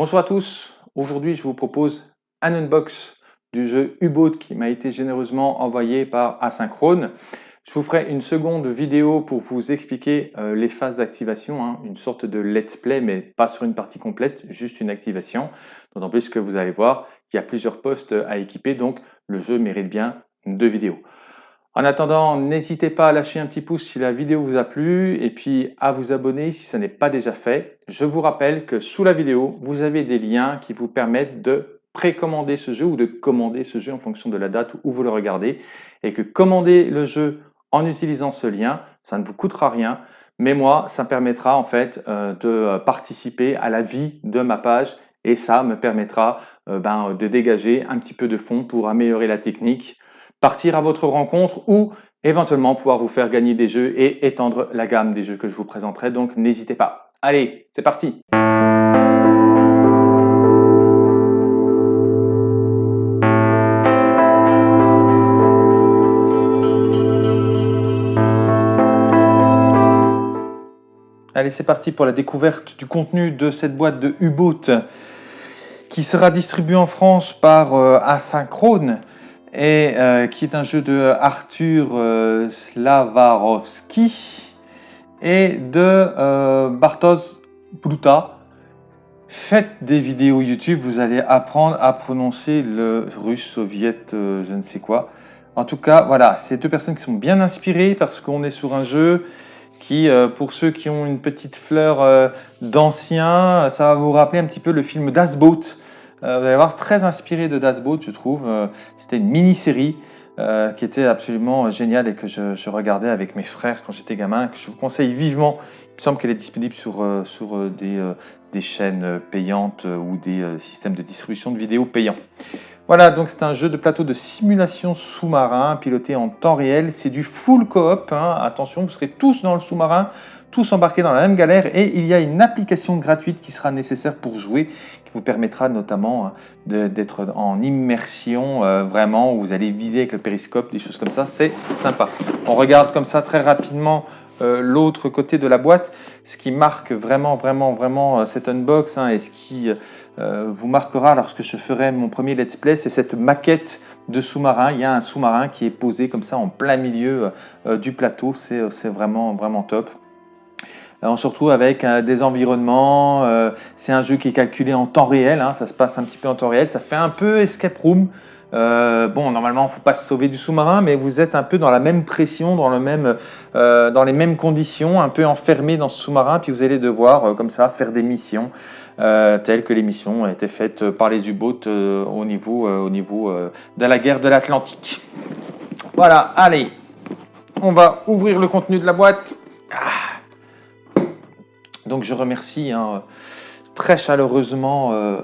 Bonjour à tous, aujourd'hui je vous propose un unbox du jeu U-Boat qui m'a été généreusement envoyé par Asynchrone. Je vous ferai une seconde vidéo pour vous expliquer euh, les phases d'activation, hein, une sorte de let's play mais pas sur une partie complète, juste une activation. D'autant plus que vous allez voir qu'il y a plusieurs postes à équiper donc le jeu mérite bien deux vidéos. En attendant, n'hésitez pas à lâcher un petit pouce si la vidéo vous a plu et puis à vous abonner si ce n'est pas déjà fait. Je vous rappelle que sous la vidéo, vous avez des liens qui vous permettent de précommander ce jeu ou de commander ce jeu en fonction de la date où vous le regardez et que commander le jeu en utilisant ce lien, ça ne vous coûtera rien, mais moi, ça permettra en fait euh, de participer à la vie de ma page et ça me permettra euh, ben, de dégager un petit peu de fonds pour améliorer la technique partir à votre rencontre ou éventuellement pouvoir vous faire gagner des jeux et étendre la gamme des jeux que je vous présenterai. Donc n'hésitez pas. Allez, c'est parti Allez, c'est parti pour la découverte du contenu de cette boîte de U-Boat qui sera distribuée en France par euh, Asynchrone et euh, qui est un jeu de Arthur euh, Slavarovski et de euh, Bartosz Bruta. Faites des vidéos YouTube, vous allez apprendre à prononcer le russe, soviète, je ne sais quoi. En tout cas, voilà, c'est deux personnes qui sont bien inspirées parce qu'on est sur un jeu qui, pour ceux qui ont une petite fleur d'ancien, ça va vous rappeler un petit peu le film Das Boot euh, vous allez voir, très inspiré de Das Boot, je trouve. Euh, c'était une mini-série euh, qui était absolument géniale et que je, regardais avec mes frères quand j'étais gamin, que je vous conseille vivement. Il me semble qu'elle est disponible sur, sur des, des, chaînes payantes ou des systèmes de distribution de vidéos payants. Voilà, donc c'est un jeu de plateau de simulation sous-marin piloté en temps réel. C'est du full coop. Hein. Attention, vous serez tous dans le sous-marin tous embarqués dans la même galère et il y a une application gratuite qui sera nécessaire pour jouer, qui vous permettra notamment hein, d'être en immersion euh, vraiment, où vous allez viser avec le périscope, des choses comme ça, c'est sympa. On regarde comme ça très rapidement euh, l'autre côté de la boîte, ce qui marque vraiment, vraiment, vraiment euh, cet unbox hein, et ce qui vous marquera lorsque je ferai mon premier let's play, c'est cette maquette de sous-marin. Il y a un sous-marin qui est posé comme ça en plein milieu du plateau, c'est vraiment, vraiment top. Euh, on se retrouve avec euh, des environnements, euh, c'est un jeu qui est calculé en temps réel, hein, ça se passe un petit peu en temps réel, ça fait un peu escape room. bon, normalement, il ne faut pas se sauver du sous-marin, mais vous êtes un peu dans la même pression, dans, le même, dans les mêmes conditions, un peu enfermé dans ce sous-marin, puis vous allez devoir, comme ça, faire des missions telles que les missions été faites par les U-boats au niveau, au niveau de la guerre de l'Atlantique. Voilà, allez, on va ouvrir le contenu de la boîte. Ah. Donc je remercie hein, très chaleureusement euh,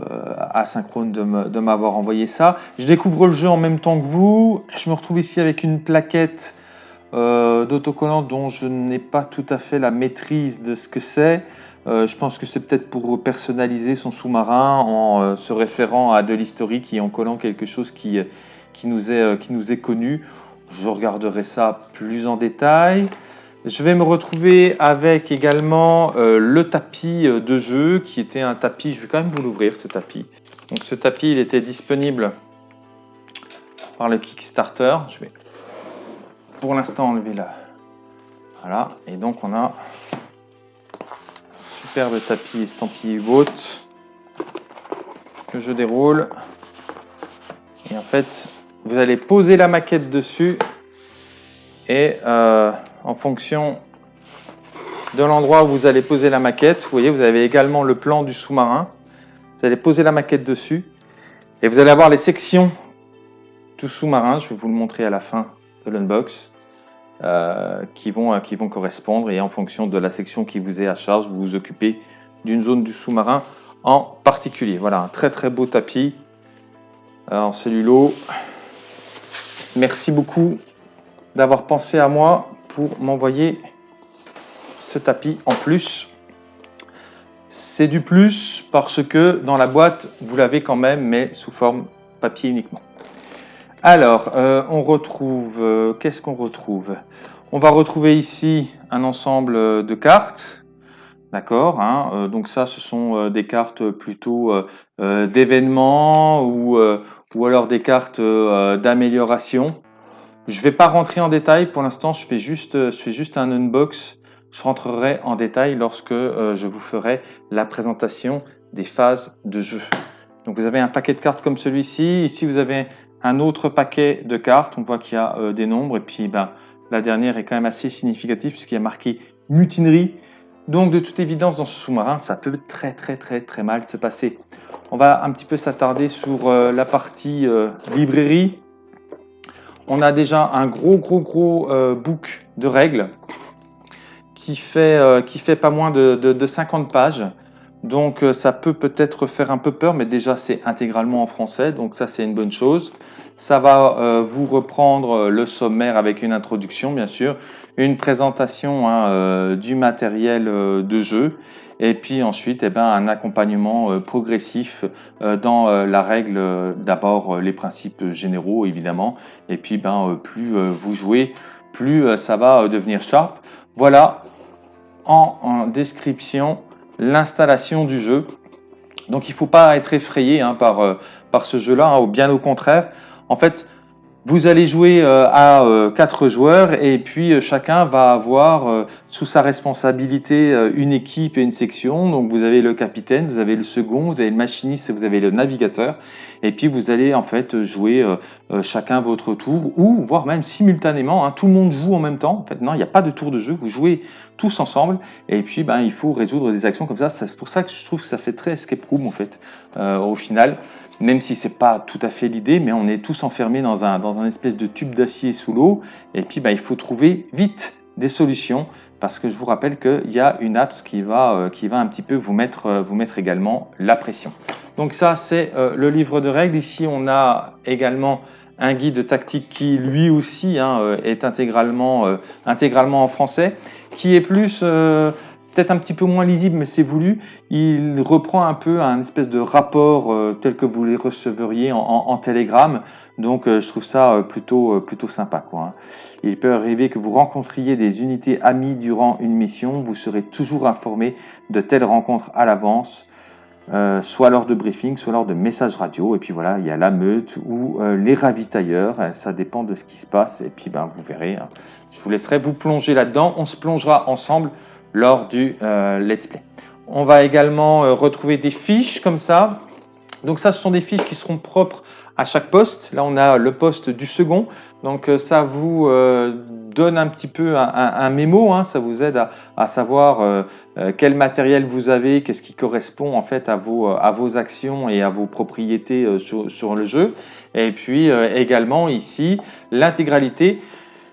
Asynchrone de m'avoir envoyé ça. Je découvre le jeu en même temps que vous. Je me retrouve ici avec une plaquette euh, d'autocollant dont je n'ai pas tout à fait la maîtrise de ce que c'est. Euh, je pense que c'est peut-être pour personnaliser son sous-marin en euh, se référant à de l'historique et en collant quelque chose qui, nous est, qui nous est connu. Je regarderai ça plus en détail. Je vais me retrouver avec également euh, le tapis euh, de jeu qui était un tapis, je vais quand même vous l'ouvrir ce tapis. Donc ce tapis il était disponible par le Kickstarter. Je vais pour l'instant enlever là. Voilà, et donc on a un superbe tapis estampillé boat que je déroule. Et en fait, vous allez poser la maquette dessus et euh, en fonction de l'endroit où vous allez poser la maquette. Vous voyez, vous avez également le plan du sous-marin. Vous allez poser la maquette dessus et vous allez avoir les sections du sous-marin. Je vais vous le montrer à la fin de l'unbox. Euh, qui, vont, qui vont correspondre et en fonction de la section qui vous est à charge, vous vous occupez d'une zone du sous-marin en particulier. Voilà, un très très beau tapis en cellulo. Merci beaucoup d'avoir pensé à moi pour m'envoyer ce tapis en plus. C'est du plus parce que dans la boîte, vous l'avez quand même, mais sous forme papier uniquement. Alors, euh, on retrouve, euh, qu'est-ce qu'on retrouve? On va retrouver ici un ensemble de cartes, D'accord hein, Donc ça, ce sont des cartes plutôt d'événements ou, ou alors des cartes d'amélioration. Je ne vais pas rentrer en détail. Pour l'instant, je, fais juste, juste un unbox. Je rentrerai en détail lorsque je vous ferai la présentation des phases de jeu. Donc vous avez un paquet de cartes comme celui-ci. Ici, vous avez un autre paquet de cartes. On voit qu'il y a euh, des nombres. Et puis ben, la dernière est quand même assez significative puisqu'il y a marqué mutinerie. Donc de toute évidence, dans ce sous-marin, ça peut très très très très mal se passer. On va un petit peu s'attarder sur euh, la partie euh, librairie. On a déjà un gros gros gros book de règles qui fait, fait pas moins de, de 50 pages. Donc euh, ça peut peut-être faire un peu peur, mais déjà c'est intégralement en français, donc ça c'est une bonne chose. Ça va euh, vous reprendre euh, le sommaire avec une introduction, bien sûr, une présentation hein, du matériel de jeu, et puis ensuite eh ben, un accompagnement progressif dans la règle, d'abord les principes généraux évidemment, et puis ben, plus vous jouez, plus ça va devenir sharp. Voilà en description l'installation du jeu. Donc il ne faut pas être effrayé hein, par, euh, par ce jeu-là, hein, bien au contraire. En fait, vous allez jouer euh, à euh, quatre joueurs et puis chacun va avoir sous sa responsabilité une équipe et une section. Donc vous avez le capitaine, vous avez le second, vous avez le machiniste vous avez le navigateur. Et puis vous allez en fait jouer chacun votre tour ou voire même simultanément. Hein, tout le monde joue en même temps. En fait, non, il n'y a pas de tour de jeu. Vous jouez tous ensemble. Et puis, ben, il faut résoudre des actions comme ça. C'est pour ça que je trouve que ça fait très escape room, en fait, euh, au final. Même si c'est pas tout à fait l'idée, mais on est tous enfermés dans un, dans un espèce de tube d'acier sous l'eau. Et puis, ben, il faut trouver vite des solutions parce que je vous rappelle qu'il y a une app qui va, euh, qui va un petit peu vous mettre, euh, vous mettre également la pression. Donc ça, c'est le livre de règles. Ici, on a également un guide tactique qui lui aussi hein, est intégralement, intégralement en français qui est plus euh, peut-être un petit peu moins lisible, mais c'est voulu. Il reprend un peu un espèce de rapport euh, tel que vous les receveriez en, en, télégramme. Donc euh, je trouve ça plutôt, plutôt sympa. Quoi, hein. Il peut arriver que vous rencontriez des unités amies durant une mission. Vous serez toujours informé de telles rencontres à l'avance. soit lors de briefing, soit lors de messages radio. Et puis voilà, il y a la meute ou les ravitailleurs. Ça dépend de ce qui se passe. Et puis ben, vous verrez. Hein. Je vous laisserai vous plonger là-dedans. On se plongera ensemble lors du euh, let's play. On va également euh, retrouver des fiches comme ça. Donc ça, ce sont des fiches qui seront propres à chaque poste. Là, on a le poste du second. Donc euh, ça vous donne un petit peu un, mémo, hein. ça vous aide à, savoir quel matériel vous avez, qu'est-ce qui correspond en fait à vos, actions et à vos propriétés sur, le jeu. Et puis également ici, l'intégralité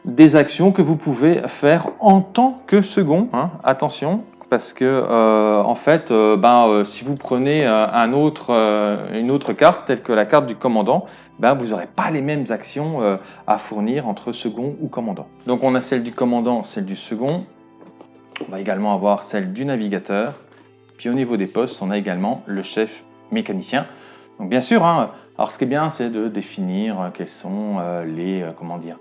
des actions que vous pouvez faire en tant que second. Hein, attention, parce que euh, en fait, euh, ben, euh, si vous prenez une autre carte, telle que la carte du commandant, ben, vous n'aurez pas les mêmes actions à fournir entre second ou commandant. Donc on a celle du commandant, celle du second. On va également avoir celle du navigateur. Puis au niveau des postes, on a également le chef mécanicien. Donc bien sûr, hein, alors ce qui est bien, c'est de définir quels sont les, comment dire,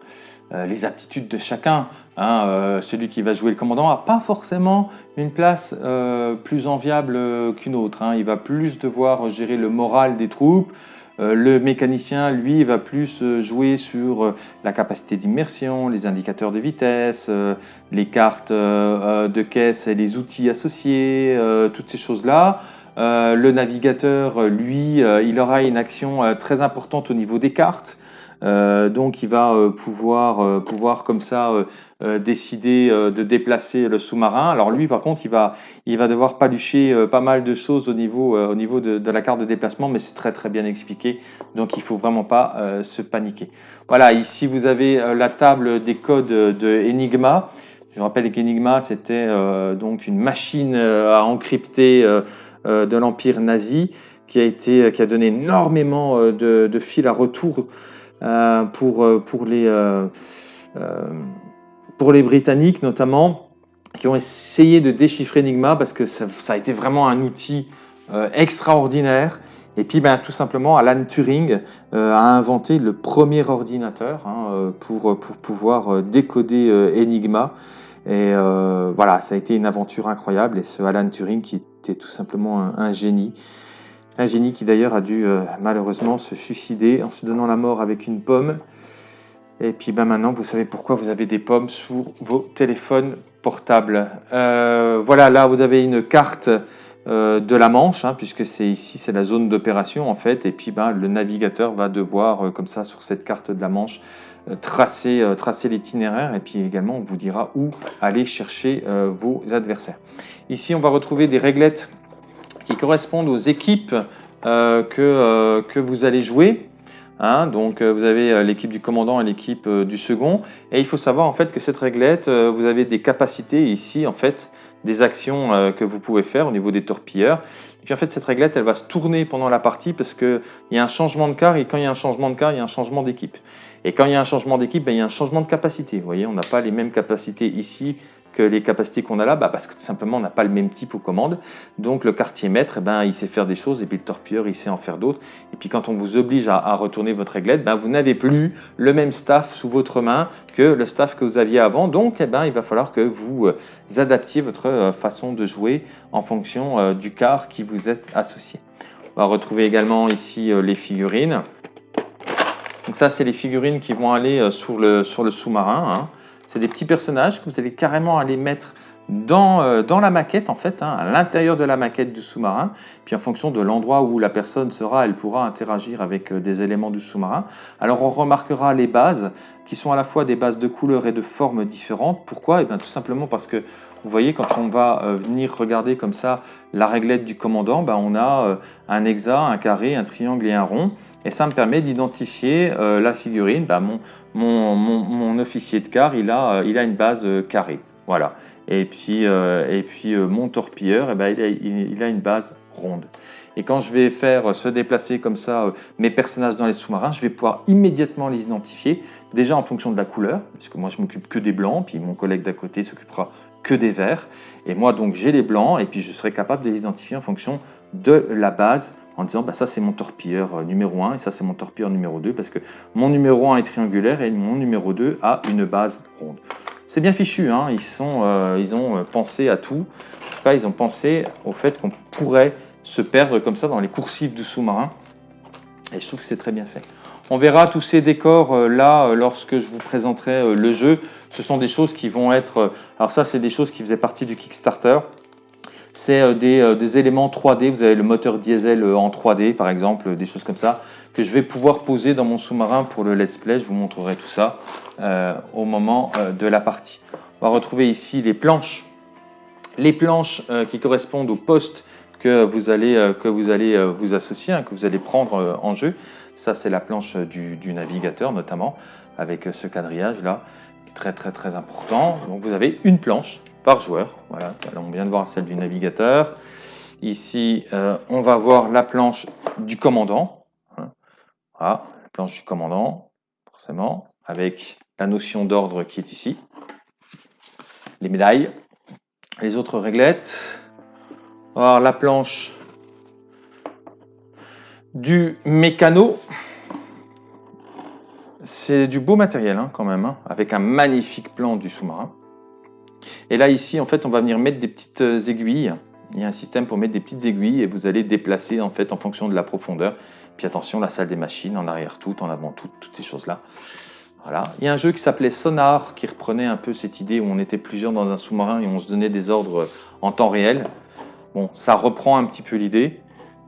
euh, les aptitudes de chacun. Hein, euh, celui qui va jouer le commandant n'a pas forcément une place euh, plus enviable qu'une autre. Hein. Il va plus devoir gérer le moral des troupes. le mécanicien, lui, va plus jouer sur la capacité d'immersion, les indicateurs de vitesse, les cartes de caisse et les outils associés, toutes ces choses-là. Le navigateur, lui, il aura une action très importante au niveau des cartes. Euh, donc il va euh, pouvoir, euh, pouvoir comme ça décider de déplacer le sous-marin. Alors lui par contre il va, devoir palucher pas mal de choses au niveau, au niveau de, la carte de déplacement mais c'est très très bien expliqué donc il faut vraiment pas se paniquer. Voilà ici vous avez la table des codes de Enigma. Je rappelle qu'Enigma c'était donc une machine à encrypter de l'empire nazi qui a, été, qui a donné énormément de, de fils à retour euh, pour, euh, pour, les, euh, pour les Britanniques notamment, qui ont essayé de déchiffrer Enigma parce que ça, a été vraiment un outil extraordinaire. Et puis, ben, tout simplement, Alan Turing a inventé le premier ordinateur hein, pour, pour pouvoir décoder Enigma. Et voilà, ça a été une aventure incroyable. Et ce Alan Turing qui était tout simplement un, génie. Un génie qui d'ailleurs a dû malheureusement se suicider en se donnant la mort avec une pomme. Et puis ben maintenant, vous savez pourquoi vous avez des pommes sur vos téléphones portables. voilà, là vous avez une carte euh, de la Manche, hein, puisque c'est ici, c'est la zone d'opération en fait, et puis ben, le navigateur va devoir, euh, comme ça, sur cette carte de la Manche, euh, tracer, tracer l'itinéraire, et puis également on vous dira où aller chercher vos adversaires. Ici, on va retrouver des réglettes qui correspondent aux équipes que, que vous allez jouer. Hein. donc vous avez l'équipe du commandant et l'équipe du second. Et il faut savoir en fait que cette réglette, vous avez des capacités ici en fait des actions euh, que vous pouvez faire au niveau des torpilleurs. Et puis en fait, cette réglette, elle va se tourner pendant la partie parce qu'il y a un changement de car et quand il y a un changement de car, il y a un changement d'équipe. Et quand il y a un changement d'équipe, ben, il y a un changement de capacité. Vous voyez, on n'a pas les mêmes capacités ici que les capacités qu'on a là, bah parce que tout simplement on n'a pas le même type aux commandes. Donc le quartier maître, eh ben, il sait faire des choses et puis le torpilleur, il sait en faire d'autres. Et puis quand on vous oblige à, retourner votre réglette, ben, vous n'avez plus le même staff sous votre main que le staff que vous aviez avant. Donc eh ben, il va falloir que vous euh, adaptiez votre euh, façon de jouer en fonction euh, du quart qui vous est associé. On va retrouver également ici les figurines. Donc ça, c'est les figurines qui vont aller sur le, sur le sous-marin. Hein. C'est des petits personnages que vous allez carrément aller mettre dans, euh, dans la maquette, en fait, hein, à l'intérieur de la maquette du sous-marin. Puis en fonction de l'endroit où la personne sera, elle pourra interagir avec euh, des éléments du sous-marin. Alors on remarquera les bases qui sont à la fois des bases de couleurs et de formes différentes. Pourquoi? Eh bien tout simplement parce que vous voyez, quand on va euh, venir regarder comme ça la réglette du commandant, ben, on a un hexa, un carré, un triangle et un rond. Et ça me permet d'identifier la figurine. Ben, mon, mon, mon, officier de car, il a, il a une base carrée. Voilà. Et puis, euh, et puis euh, mon torpilleur, eh ben, il, a, une base ronde. Et quand je vais faire se déplacer comme ça euh, mes personnages dans les sous-marins, je vais pouvoir immédiatement les identifier, déjà en fonction de la couleur, puisque moi je m'occupe que des blancs, puis mon collègue d'à côté s'occupera que des verts. Et moi donc j'ai les blancs, et puis je serai capable de les identifier en fonction de la base, en disant bah, ça c'est mon torpilleur numéro 1 et ça c'est mon torpilleur numéro 2, parce que mon numéro 1 est triangulaire et mon numéro 2 a une base ronde. C'est bien fichu, hein. ils, euh, ont euh, pensé à tout. En tout cas, ils ont pensé au fait qu'on pourrait se perdre comme ça dans les coursives du sous-marin. Et je trouve que c'est très bien fait. On verra tous ces décors euh, là lorsque je vous présenterai le jeu. Ce sont des choses qui vont être... alors ça, c'est des choses qui faisaient partie du Kickstarter. C'est des, des, éléments 3D. Vous avez le moteur diesel en 3D, par exemple, des choses comme ça que je vais pouvoir poser dans mon sous-marin pour le let's play. Je vous montrerai tout ça euh, au moment euh, de la partie. On va retrouver ici les planches. Les planches euh, qui correspondent aux postes que vous allez, que vous, allez vous associer, hein, que vous allez prendre en jeu. Ça, c'est la planche du, du, navigateur notamment, avec ce quadrillage là, qui est très très très important. Donc vous avez une planche par joueur. Voilà, on vient de voir celle du navigateur. Ici, on va voir la planche du commandant. Ah, la planche du commandant, forcément, avec la notion d'ordre qui est ici. Les médailles, les autres réglettes. Alors, la planche du mécano. C'est du beau matériel hein, quand même, hein, avec un magnifique plan du sous-marin. Et là, ici, en fait, on va venir mettre des petites aiguilles. Il y a un système pour mettre des petites aiguilles et vous allez déplacer en fait en fonction de la profondeur. Puis attention, la salle des machines, en arrière tout, en avant tout, toutes ces choses-là. Voilà. Il y a un jeu qui s'appelait Sonar, qui reprenait un peu cette idée où on était plusieurs dans un sous-marin et on se donnait des ordres en temps réel. Bon, ça reprend un petit peu l'idée,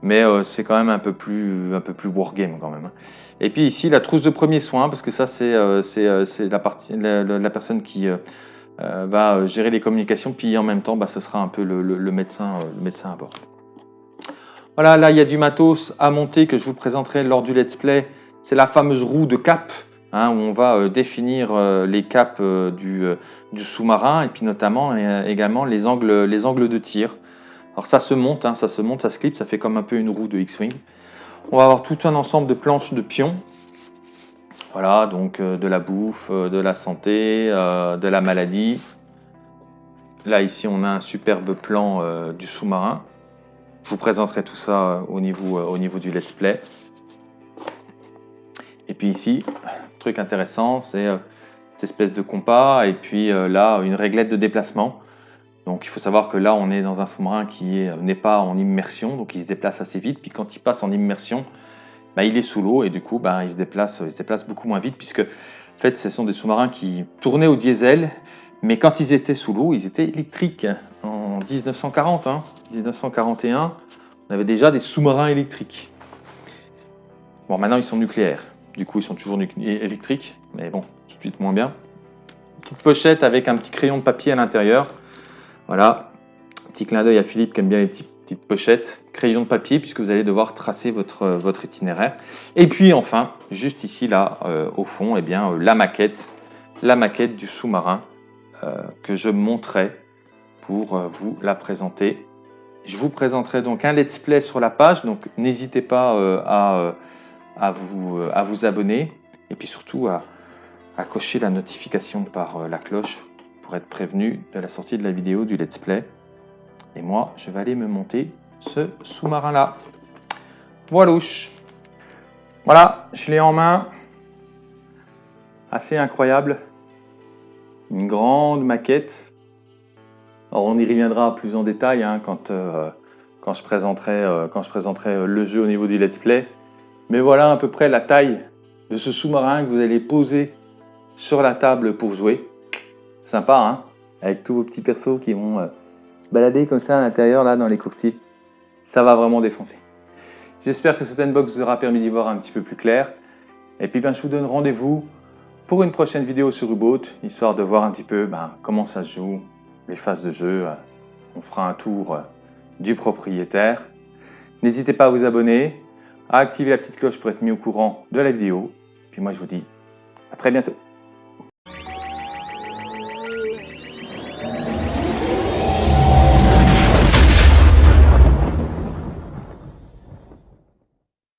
mais euh, c'est quand même un peu plus, un peu plus wargame quand même. Hein. Et puis ici, la trousse de premier soin, parce que ça, c'est euh, euh, la, partie, la, personne qui va gérer les communications, puis en même temps, bah, ce sera un peu le, médecin, le médecin à bord. Voilà, là, il y a du matos à monter que je vous présenterai lors du let's play. C'est la fameuse roue de cap, hein, où on va euh, définir euh, les caps euh, du, sous-marin, et puis notamment également les angles, les angles de tir. Alors ça se monte, hein, ça se monte, ça se clip, ça fait comme un peu une roue de X-Wing. On va avoir tout un ensemble de planches de pions. Voilà, donc de la bouffe, de la santé, de la maladie. Là, ici, on a un superbe plan du sous-marin. Je vous présenterai tout ça euh, au niveau, euh, au niveau du let's play. Et puis ici, truc intéressant, c'est euh, cette espèce de compas, et puis euh, là, une réglette de déplacement. Donc il faut savoir que là, on est dans un sous-marin qui n'est pas en immersion, donc il se déplace assez vite. Puis quand il passe en immersion, bah, il est sous l'eau et du coup, bah, il, se déplace, se déplace beaucoup moins vite puisque en fait, ce sont des sous-marins qui tournaient au diesel, mais quand ils étaient sous l'eau, ils étaient électriques. En 1940, 1941, hein, on avait déjà des sous-marins électriques. Bon, maintenant ils sont nucléaires. Du coup, ils sont toujours électriques, mais bon, tout de suite moins bien. Petite pochette avec un petit crayon de papier à l'intérieur. Voilà, petit clin d'œil à Philippe qui aime bien les petites pochettes. Crayon de papier puisque vous allez devoir tracer votre, votre itinéraire. Et puis enfin, juste ici, là, euh, au fond, eh bien, euh, la maquette. La maquette du sous-marin euh, que je montrerai pour vous la présenter. Je vous présenterai donc un let's play sur la page, donc n'hésitez pas à vous, euh, abonner et puis surtout à, à cocher la notification par euh, la cloche pour être prévenu de la sortie de la vidéo du let's play. Et moi, je vais aller me monter ce sous-marin-là. Voilouche. Voilà, je l'ai en main. Assez incroyable. Une grande maquette. Alors, on y reviendra plus en détail hein, quand, euh, quand, je présenterai, je présenterai le jeu au niveau du let's play. Mais voilà à peu près la taille de ce sous-marin que vous allez poser sur la table pour jouer. Sympa, hein Avec tous vos petits persos qui vont euh, balader comme ça à l'intérieur, là, dans les coursiers. Ça va vraiment défoncer. J'espère que cette unbox vous aura permis d'y voir un petit peu plus clair. Et puis, ben, je vous donne rendez-vous pour une prochaine vidéo sur U-Boat, histoire de voir un petit peu ben, comment ça se joue, les phases de jeu. On fera un tour euh, du propriétaire. N'hésitez pas à vous abonner, à activer la petite cloche pour être mis au courant de la vidéo. Puis moi, je vous dis à très bientôt.